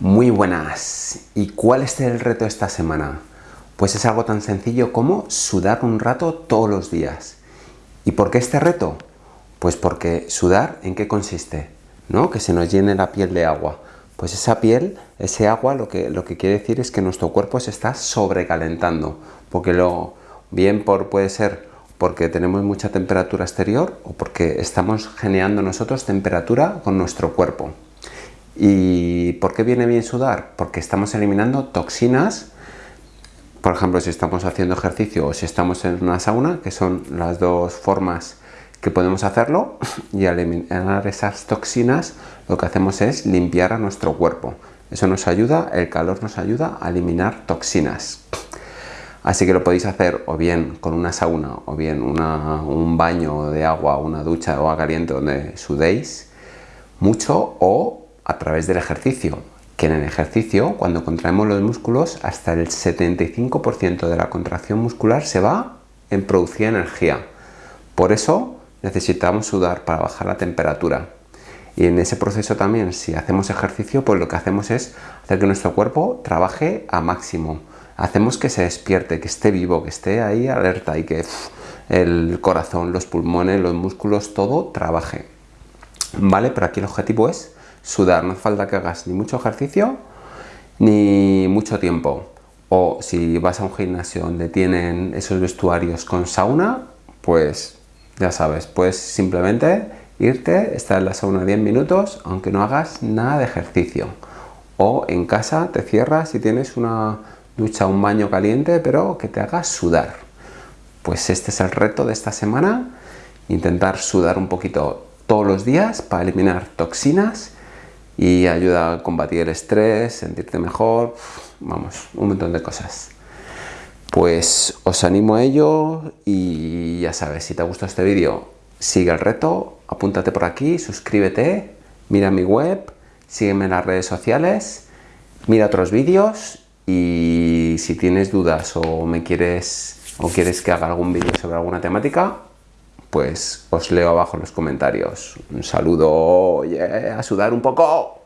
Muy buenas. ¿Y cuál es el reto esta semana? Pues es algo tan sencillo como sudar un rato todos los días. ¿Y por qué este reto? Pues porque sudar, ¿en qué consiste? ¿No? Que se nos llene la piel de agua. Pues esa piel, ese agua, lo que, lo que quiere decir es que nuestro cuerpo se está sobrecalentando. Porque lo, bien por, puede ser porque tenemos mucha temperatura exterior o porque estamos generando nosotros temperatura con nuestro cuerpo. ¿Y por qué viene bien sudar? Porque estamos eliminando toxinas, por ejemplo, si estamos haciendo ejercicio o si estamos en una sauna, que son las dos formas que podemos hacerlo, y al eliminar esas toxinas lo que hacemos es limpiar a nuestro cuerpo. Eso nos ayuda, el calor nos ayuda a eliminar toxinas. Así que lo podéis hacer o bien con una sauna o bien un baño de agua, una ducha o agua caliente donde sudéis mucho o a través del ejercicio, que en el ejercicio, cuando contraemos los músculos, hasta el 75% de la contracción muscular se va en producir energía. Por eso necesitamos sudar para bajar la temperatura. Y en ese proceso también, si hacemos ejercicio, pues lo que hacemos es hacer que nuestro cuerpo trabaje a máximo. Hacemos que se despierte, que esté vivo, que esté ahí alerta y que el corazón, los pulmones, los músculos, todo trabaje. ¿Vale? Pero aquí el objetivo es sudar, no hace falta que hagas ni mucho ejercicio ni mucho tiempo. O si vas a un gimnasio donde tienen esos vestuarios con sauna, pues ya sabes, puedes simplemente irte, estar en la sauna 10 minutos, aunque no hagas nada de ejercicio. O en casa te cierras y tienes una ducha, un baño caliente, pero que te haga sudar. Pues este es el reto de esta semana, intentar sudar un poquito todos los días para eliminar toxinas y ayuda a combatir el estrés, sentirte mejor, vamos, un montón de cosas. Pues os animo a ello y ya sabes, si te ha gustado este vídeo, sigue el reto, apúntate por aquí, suscríbete, mira mi web, sígueme en las redes sociales, mira otros vídeos y si tienes dudas o me quieres o quieres que haga algún vídeo sobre alguna temática, pues os leo abajo en los comentarios. Un saludo, a sudar un poco.